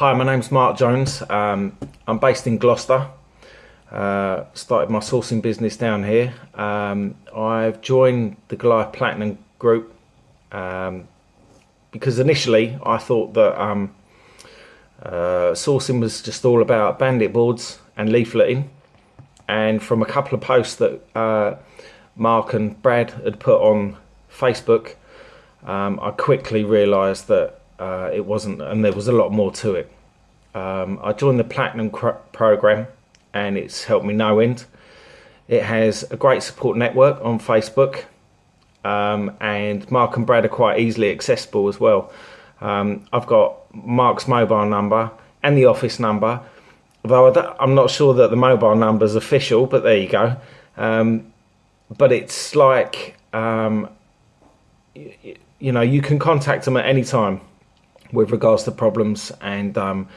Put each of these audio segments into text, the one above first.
Hi, my name's Mark Jones. Um, I'm based in Gloucester. Uh, started my sourcing business down here. Um, I've joined the Goliath Platinum Group um, because initially I thought that um, uh, sourcing was just all about bandit boards and leafleting. And from a couple of posts that uh, Mark and Brad had put on Facebook, um, I quickly realised that uh, it wasn't, and there was a lot more to it. Um, I joined the Platinum program, and it's helped me no end. It has a great support network on Facebook, um, and Mark and Brad are quite easily accessible as well. Um, I've got Mark's mobile number and the office number, although I'm not sure that the mobile number is official, but there you go. Um, but it's like, um, you know, you can contact them at any time with regards to problems and um,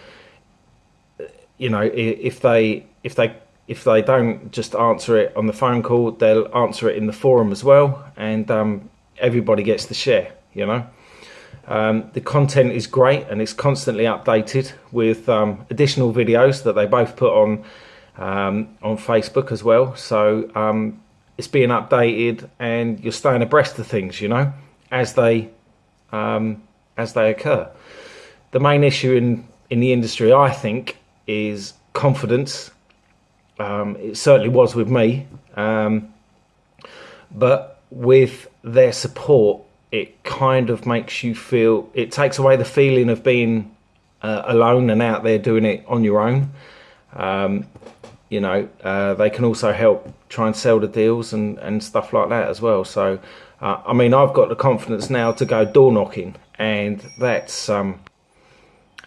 you know if they if they if they don't just answer it on the phone call they'll answer it in the forum as well and um, everybody gets to share you know? Um, the content is great and it's constantly updated with um, additional videos that they both put on um, on Facebook as well. So um, it's being updated and you're staying abreast of things you know as they as they occur. The main issue in, in the industry, I think, is confidence. Um, it certainly was with me. Um, but with their support, it kind of makes you feel, it takes away the feeling of being uh, alone and out there doing it on your own. Um, you know, uh, they can also help try and sell the deals and, and stuff like that as well. So, uh, I mean, I've got the confidence now to go door knocking and that's um,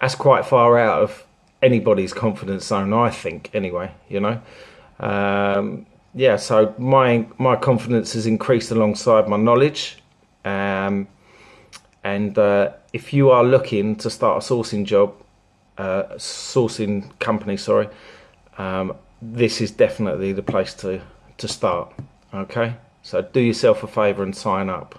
that's quite far out of anybody's confidence zone, I think. Anyway, you know, um, yeah. So my my confidence has increased alongside my knowledge, um, and uh, if you are looking to start a sourcing job, uh, sourcing company, sorry, um, this is definitely the place to to start. Okay, so do yourself a favour and sign up.